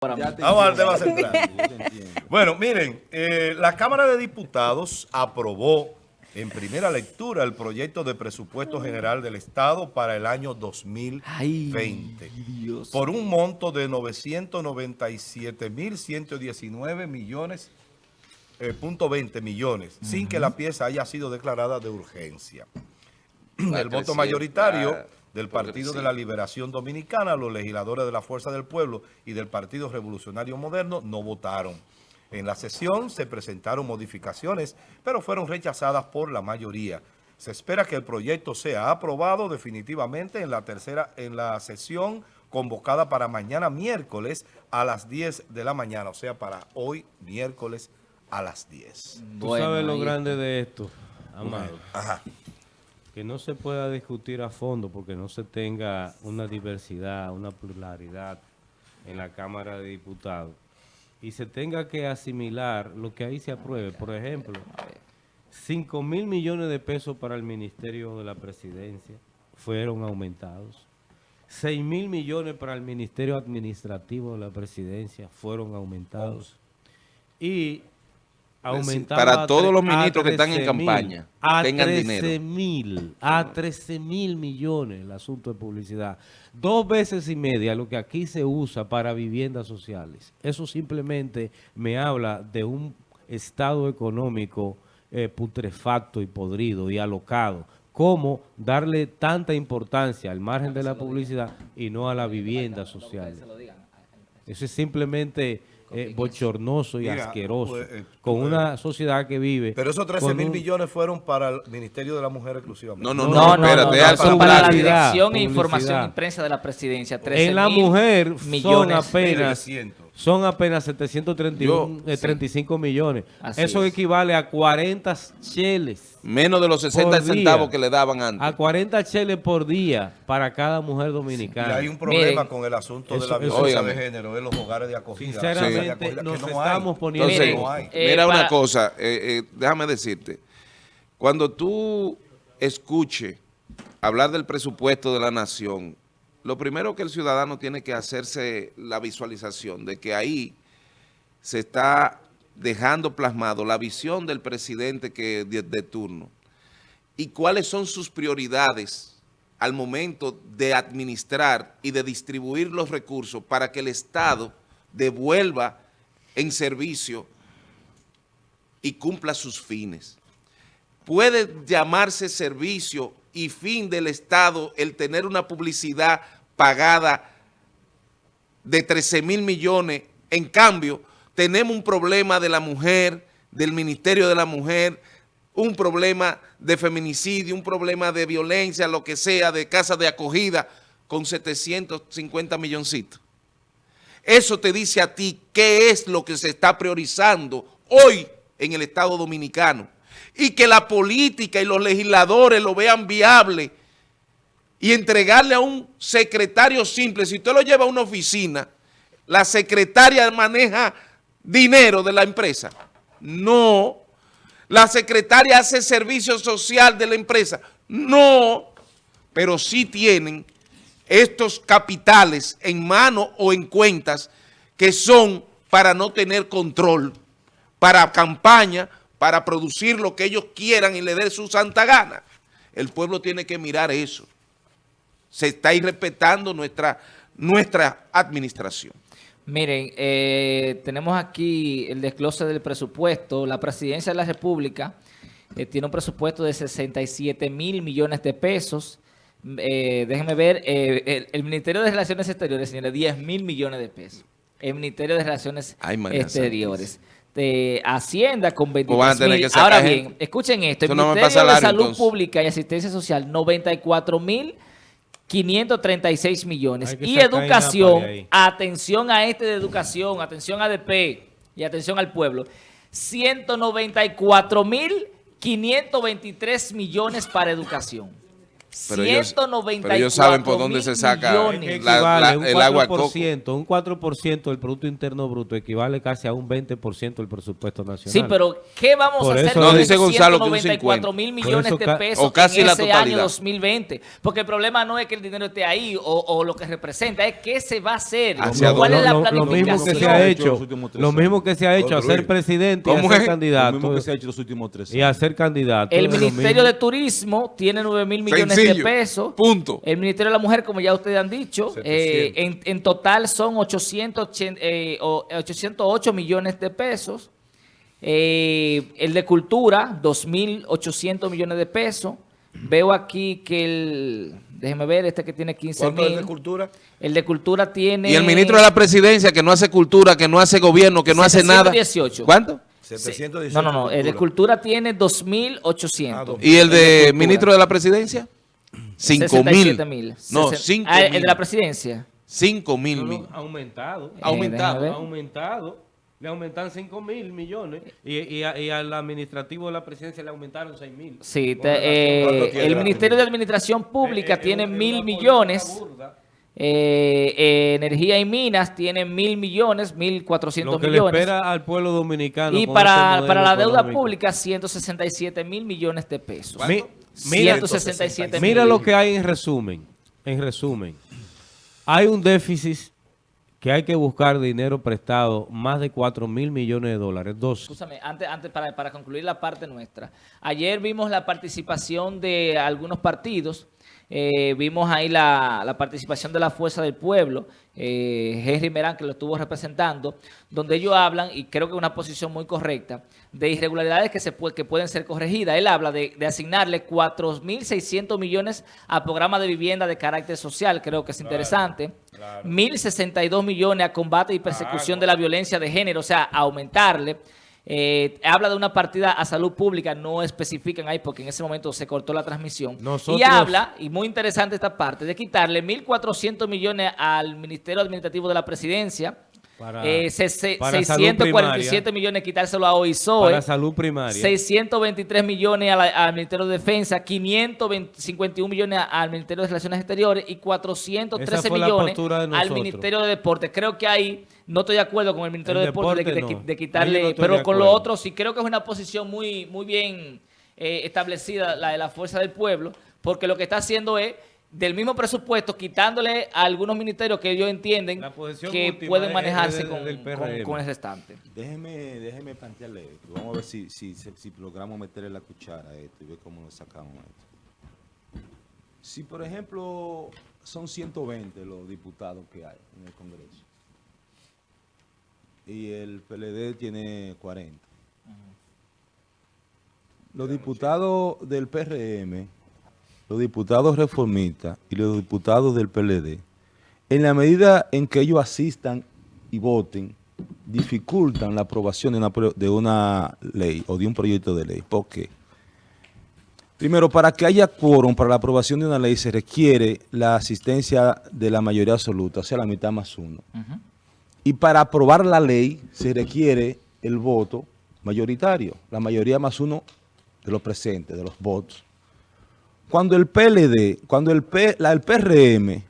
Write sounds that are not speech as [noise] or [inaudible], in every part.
Vamos al tema central. [laughs] Bueno, miren, eh, la Cámara de Diputados aprobó en primera lectura el proyecto de presupuesto general del Estado para el año 2020 por un monto de 997.119 millones, eh, punto 20 millones, sin que la pieza haya sido declarada de urgencia. [clears throat] el voto mayoritario del Partido de la Liberación Dominicana, los legisladores de la Fuerza del Pueblo y del Partido Revolucionario Moderno no votaron. En la sesión se presentaron modificaciones, pero fueron rechazadas por la mayoría. Se espera que el proyecto sea aprobado definitivamente en la tercera, en la sesión convocada para mañana miércoles a las 10 de la mañana, o sea, para hoy miércoles a las 10. ¿Tú sabes lo grande de esto, Amado? Ajá que no se pueda discutir a fondo porque no se tenga una diversidad, una pluralidad en la Cámara de Diputados y se tenga que asimilar lo que ahí se apruebe. Por ejemplo, 5 mil millones de pesos para el Ministerio de la Presidencia fueron aumentados. 6 mil millones para el Ministerio Administrativo de la Presidencia fueron aumentados. Y para todos los ministros que están en campaña a tengan 13 mil, a 13 mil millones el asunto de publicidad. Dos veces y media lo que aquí se usa para viviendas sociales. Eso simplemente me habla de un estado económico eh, putrefacto y podrido y alocado. ¿Cómo darle tanta importancia al margen de la publicidad y no a la vivienda social? Eso es simplemente eh, bochornoso y asqueroso, pues, eh, con pues, una sociedad que vive... Pero esos 13 mil millones fueron para el Ministerio de la Mujer exclusivamente. No, no, no, no, espérate. para la Dirección e Información y Prensa de la Presidencia. 13 en la mujer son apenas son apenas 735 35 eh, millones. Eso equivale a 40 cheles. Menos de los 60 centavos que le daban antes. A 40 cheles por día para cada mujer dominicana. y hay un problema con el asunto de la violencia de género en los hogares de acogida. Sinceramente, nos estamos poniendo... mira una cosa, eh, eh, déjame decirte. Cuando tú escuches hablar del presupuesto de la nación lo primero que el ciudadano tiene que hacerse la visualización de que ahí se está dejando plasmado la visión del presidente que de, turno y cuáles son sus prioridades al momento de administrar y de distribuir los recursos para que el Estado devuelva en servicio y cumpla sus fines. Puede llamarse servicio y fin del Estado el tener una publicidad pagada de 13 mil millones. En cambio, tenemos un problema de la mujer, del Ministerio de la Mujer, un problema de feminicidio, un problema de violencia, lo que sea, de casa de acogida, con 750 milloncitos. Eso te dice a ti qué es lo que se está priorizando hoy en el Estado Dominicano y que la política y los legisladores lo vean viable y entregarle a un secretario simple, si usted lo lleva a una oficina, la secretaria maneja dinero de la empresa. No. La secretaria hace servicio social de la empresa. No. Pero sí tienen estos capitales en mano o en cuentas que son para no tener control, para campaña, para producir lo que ellos quieran y le dé su santa gana. El pueblo tiene que mirar eso. Se está irrespetando nuestra, nuestra administración. Miren, eh, tenemos aquí el desglose del presupuesto. La Presidencia de la República eh, tiene un presupuesto de 67 mil millones de pesos. Eh, déjenme ver, el, el, Ministerio de Relaciones Exteriores, señores, 10 mil millones de pesos. El Ministerio de Relaciones Exteriores de Hacienda con 23 pues mil. Ahora bien, escuchen esto. El Ministerio de Salud Pública y Asistencia Social, 94 mil 536 millones. Y educación, atención a este de educación, atención a ADP y atención al pueblo, 194 mil 523 millones para educación. Pero ellos- 194 pero ellos saben por dónde mil se saca millones. La- la- un el agua de coco. 4%, un 4% del Producto Interno Bruto equivale casi a un 20% del presupuesto nacional. Sí, pero ¿qué vamos Por a hacer con No, dice esos Gonzalo que un 194 50. mil millones de pesos o casi en la ese totalidad. año 2020? Porque el problema no es que el dinero esté ahí o, o lo que representa, es qué se va a hacer, Hacia cuál es la lo, lo mismo que planificación. se ha hecho hecho, los últimos tres lo mismo que se ha hecho, a ser Construir. presidente y a ¿Cómo ser es? Lo candidato. mismo que se ha hecho los últimos tres Y a años. ser candidato. El lo Ministerio de Turismo tiene 9 mil millones Sencillo. de pesos. Punto. El Ministerio de la Mujer, como ya ustedes han dicho, eh, en, en total son 880, eh, o 808 millones de pesos. Eh, el de Cultura, 2.800 millones de pesos. Veo aquí que el... Déjeme ver, este que tiene 15 ¿Cuánto es de cultura? El de Cultura tiene... Y el ministro de la presidencia que no hace cultura, que no hace gobierno, que no hace nada. 718. ¿Cuánto? 718 No, no, no. El de Cultura tiene 2.800. Ah, ¿Y el de ministro de la presidencia? Cinco 67 mil. No, Sesen- cinco Ah, El mil. de la presidencia. Cinco mil. No, no, mil. ha aumentado. Eh, Aumentado. aumentado. Le aumentan 5 mil millones y, y, a- y al administrativo de la presidencia le aumentaron 6 mil. Sí, te- eh, ¿Cuánto el la Ministerio de? Administración Pública Eh, eh, tiene mil millones. Eh, eh, Energía y Minas tiene mil millones, mil cuatrocientos Lo que le millones. espera al pueblo dominicano. Y para, este para la deuda económico. pública, 167 mil millones de pesos. Mi- Mira- 167 Mira mil. lo que hay en resumen. En resumen, hay un déficit que hay que buscar dinero prestado, más de 4 mil millones de dólares. Dos. Escúchame, antes, antes para, para concluir la parte nuestra. Ayer vimos la participación de algunos partidos. Eh, vimos ahí la, la participación de la Fuerza del Pueblo, eh, Henry Merán, que lo estuvo representando, donde ellos hablan, y creo que es una posición muy correcta, de irregularidades que, se pue- que pueden ser corregidas. Él habla de, de asignarle 4.600 millones a programas de vivienda de carácter social, creo que es interesante. 1.062 millones a combate y persecución de la violencia de género, o sea, aumentarle. Eh, habla de una partida a salud pública, no especifican ahí porque en ese momento se cortó la transmisión. Nosotros- y habla, y muy interesante esta parte, de quitarle 1.400 millones al Ministerio Administrativo de la Presidencia, Para- eh, se- se- para salud 647 millones quitárselo a OISOE, Para salud primaria. 623 millones a la- al Ministerio de Defensa, 551 millones al Ministerio de Relaciones Exteriores y 413 Esa fue la millones al. Ministerio de Deportes. Creo que ahí no estoy de acuerdo con el Ministerio El de Deportes de, deporte de- no. de Ahí quitarle, no pero con lo otro sí creo que es una posición muy, muy bien eh, establecida la de la Fuerza del Pueblo, porque lo que está haciendo es del mismo presupuesto, quitándole a algunos ministerios que ellos entienden que pueden manejarse con, del con- con el restante. Déjeme, déjeme plantearle esto. Vamos a ver si, si, si, si logramos meterle la cuchara a esto y ver cómo lo sacamos a esto. Si, por ejemplo, son 120 los diputados que hay en el Congreso y el PLD tiene 40. Los diputados del PRM, los diputados reformistas y los diputados del PLD, en la medida en que ellos asistan y voten, dificultan la aprobación de una, pro- de una ley o de un proyecto de ley. ¿Por qué? Primero, para que haya quórum para la aprobación de una ley se requiere la asistencia de la mayoría absoluta, o sea, la mitad más uno. Y para aprobar la ley se requiere el voto mayoritario, la mayoría más uno de los presentes, de los votos. Cuando el PLD, cuando el, P- la, el PRM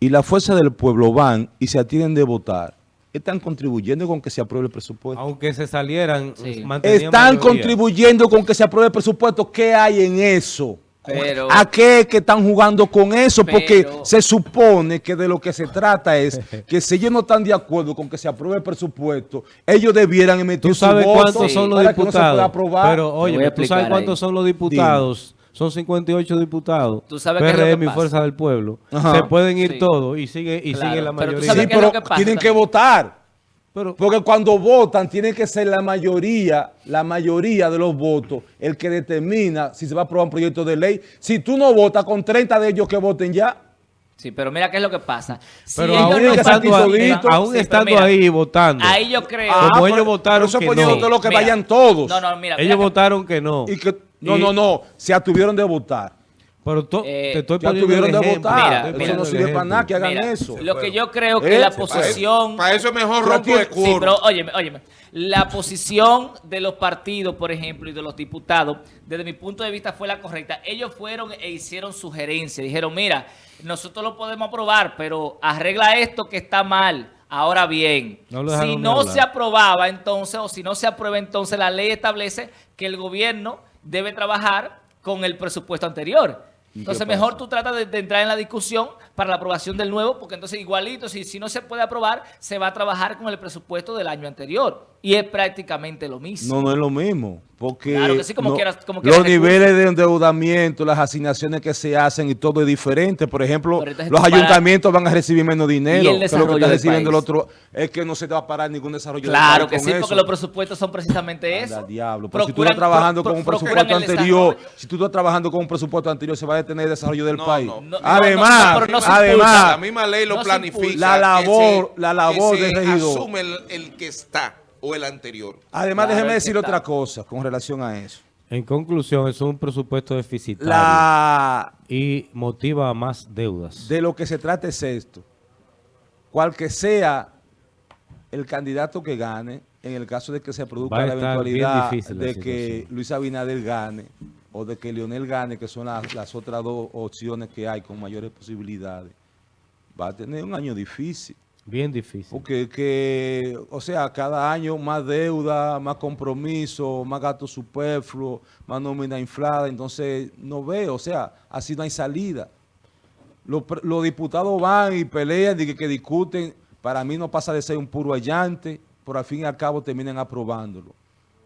y la Fuerza del Pueblo van y se atienden de votar, están contribuyendo con que se apruebe el presupuesto. Aunque se salieran, Sí. Están mayoría. contribuyendo con que se apruebe el presupuesto. ¿Qué hay en eso? Pero- ¿A qué es que están jugando con eso? Porque Pero- se supone que de lo que se trata es [laughs] que si ellos no están de acuerdo con que se apruebe el presupuesto, ellos debieran emitir ¿Tú su sabes voto cuántos son los para que no se pueda diputados? aprobar. Pero oye, ¿tú sabes cuántos ahí. son los diputados? Son 58 diputados. ¿Tú sabes PRM y? Fuerza del Pueblo. Ajá. Se pueden ir Sí. todos y sigue y Claro, sigue la pero mayoría. sabes sí, qué es pero lo que pasa tienen que votar. Pero Porque cuando votan, tiene que ser la mayoría, la mayoría de los votos, el que determina si se va a aprobar un proyecto de ley. Si tú no votas con 30 de ellos que voten ya, Sí, pero mira qué es lo que pasa. Si pero ellos aún que estando, ahí, toditos. aún Sí, pero estando mira, ahí votando. Ahí yo creo. Como ellos pero- votaron pero eso que no. todo lo que Mira, vayan todos. No, no, mira. Ellos mira que- votaron que no. Y que, no, Y- no, no, se atuvieron de votar. Pero to- Eh, te estoy poniendo tuvieron de votar. Mira, eso mira. no sirve para nada que hagan Mira, eso. Lo que yo creo que Eh, la posición... Para eso es mejor el aquí- Sí, pero óyeme, óyeme. La posición de los partidos, por ejemplo, y de los diputados, desde mi punto de vista fue la correcta. Ellos fueron e hicieron sugerencias. Dijeron, mira, nosotros lo podemos aprobar, pero arregla esto que está mal. Ahora bien, No si no hablar. se aprobaba entonces, o si no se aprueba entonces, la ley establece que el gobierno debe trabajar con el presupuesto anterior. ¿Y qué Entonces mejor tú tratas de, de entrar en la discusión para la aprobación del nuevo, porque entonces igualito, si, si no se puede aprobar, se va a trabajar con el presupuesto del año anterior. Y es prácticamente lo mismo. No, no es lo mismo. Porque Claro que sí, como no- quieras- como quieras los niveles de endeudamiento, las asignaciones que se hacen y todo es diferente. Por ejemplo, los ayuntamientos van a recibir menos dinero. ¿Y el que lo que desarrollo está recibiendo el otro. Es que no se te va a parar ningún desarrollo del Claro que sí, porque los presupuestos son precisamente Anda, eso. diablo. Pero si tú estás trabajando pro- con un presupuesto anterior, desarrollo. si tú estás trabajando con un presupuesto anterior, se va a detener el desarrollo del No, país. no. No, no, además, no, pero no se además. La misma ley lo No planifica. La que labor- se- la labor que del regidor. asume el, el que está o el anterior. además Claro, déjeme que decir está. otra cosa con relación a eso. En conclusión, es un presupuesto deficitario La, y motiva a más deudas. de lo que se trata es esto. Cual que sea el candidato que gane, en el caso de que se produzca a la eventualidad de que. Luis Abinader gane o de que Leonel gane, que son las, las otras dos opciones que hay con mayores posibilidades, va a tener un año difícil. Bien difícil. Porque, que, o sea, cada año más deuda, más compromiso, más gasto superfluo, más nómina inflada. Entonces, no veo, o sea, así no hay salida. Los, los diputados van y pelean y que, que discuten. Para mí no pasa de ser un puro allante, pero al fin y al cabo terminan aprobándolo.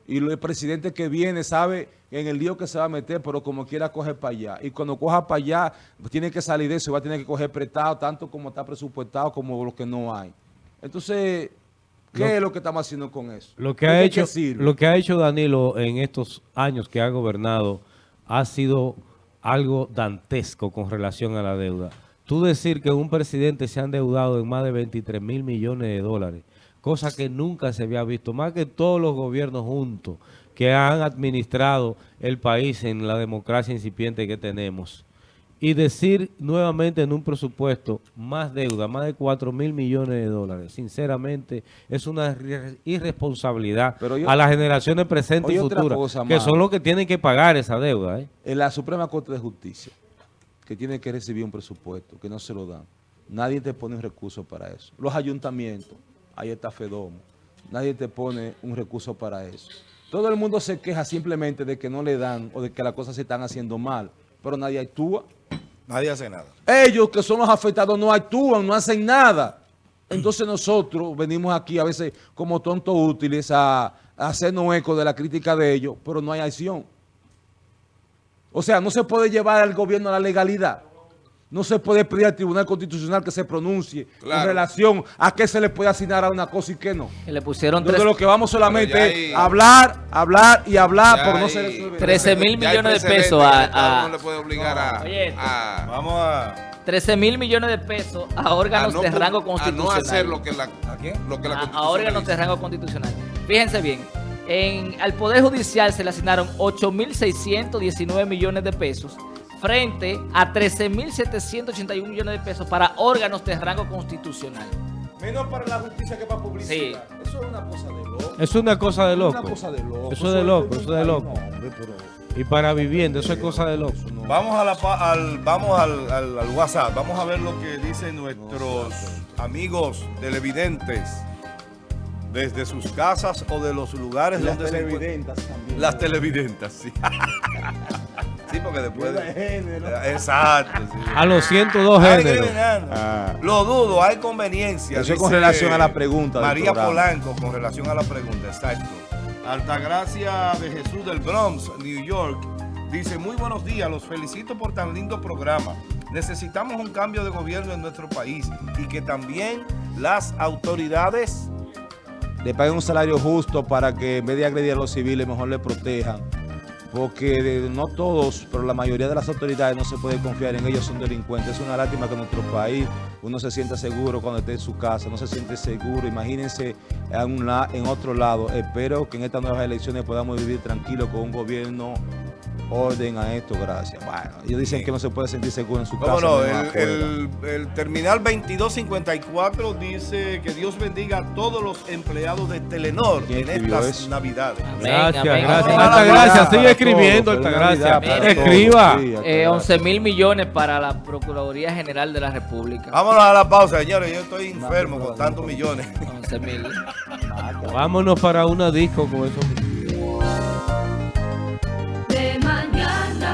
Y el presidente que viene sabe en el lío que se va a meter, pero como quiera coger para allá. Y cuando coja para allá, tiene que salir de eso y va a tener que coger prestado, tanto como está presupuestado como lo que no hay. Entonces, ¿qué Lo- es lo que estamos haciendo con eso? Lo que, ¿De ha hecho, lo que ha hecho Danilo en estos años que ha gobernado ha sido algo dantesco con relación a la deuda. Tú decir que un presidente se ha endeudado en más de 23 mil millones de dólares, cosa que nunca se había visto, más que todos los gobiernos juntos que han administrado el país en la democracia incipiente que tenemos. Y decir nuevamente en un presupuesto más deuda, más de 4 mil millones de dólares, sinceramente es una irre- irresponsabilidad Pero yo- a las generaciones presentes y futuras, cosa que son los que tienen que pagar esa deuda. ¿eh? En la Suprema Corte de Justicia, que tiene que recibir un presupuesto, que no se lo dan, nadie te pone un recurso para eso. Los ayuntamientos, ahí está Fedomo, nadie te pone un recurso para eso. Todo el mundo se queja simplemente de que no le dan o de que las cosas se están haciendo mal, pero nadie actúa. Nadie hace nada. Ellos que son los afectados no actúan, no hacen nada. Entonces nosotros venimos aquí a veces como tontos útiles a, a hacernos eco de la crítica de ellos, pero no hay acción. O sea, no se puede llevar al gobierno a la legalidad. No se puede pedir al Tribunal Constitucional que se pronuncie Claro. en relación a qué se le puede asignar a una cosa y qué no. Que le pusieron Entonces tres- lo que vamos solamente hay- hablar, hablar y hablar, Ya pero no hay- se resuelve. 13 mil millones de pesos que a- a- no le puede obligar a, Oye, a- Vamos a... 13 mil millones de pesos a a órganos no de rango a no constitucional. hacer lo que la, ¿A quién? lo que la a, a órganos de rango constitucional. Fíjense bien, en, al Poder Judicial se le asignaron 8.619 millones de pesos frente a 13.781 millones de pesos para órganos de rango constitucional. Menos para la justicia que para publicidad. Eso es una cosa de loco. Es una cosa de Es loco. Una cosa de loco. Eso es de loco, es eso es de loco. No, hombre, pero- Y para vivienda, eso es cosa de loco. eso no- Vamos, a la, pa- al, vamos al, al- al WhatsApp, vamos a ver lo que dicen nuestros amigos televidentes desde sus casas o de los lugares Las donde se encuentran. televidentas también. Las televidentas, sí. [laughs] sí, porque después de género. Exacto, sí. A los 102 Ay, géneros. Ah. Lo dudo, hay conveniencia. Eso es con relación a la pregunta María. Polanco, con relación a la pregunta, exacto. Altagracia de Jesús del Bronx, New York, dice, muy buenos días, los felicito por tan lindo programa. Necesitamos un cambio de gobierno en nuestro país y que también las autoridades... le paguen un salario justo para que en vez de agredir a los civiles mejor le protejan. Porque no todos, pero la mayoría de las autoridades no se puede confiar en ellos, son delincuentes. Es una lástima que en nuestro país uno se sienta seguro cuando esté en su casa, no se siente seguro. Imagínense en, un la- en otro lado. Espero que en estas nuevas elecciones podamos vivir tranquilos con un gobierno orden a esto, gracias. Bueno, ellos dicen que no se puede sentir seguro en su casa. ¿Cómo no? El, el- el terminal 2254 dice que Dios bendiga a todos los empleados de Telenor ¿Quién en estas eso? navidades. Amén, Gracias, amén, gracias. amén. Alta Altagracia, sigue escribiendo, para todos. Escriba. Sí, Eh, Altagracia. 11 mil millones para la Procuraduría General de la República. Vámonos a la pausa, señores. Yo estoy enfermo con tantos millones. 11 mil. Vámonos para una disco con esos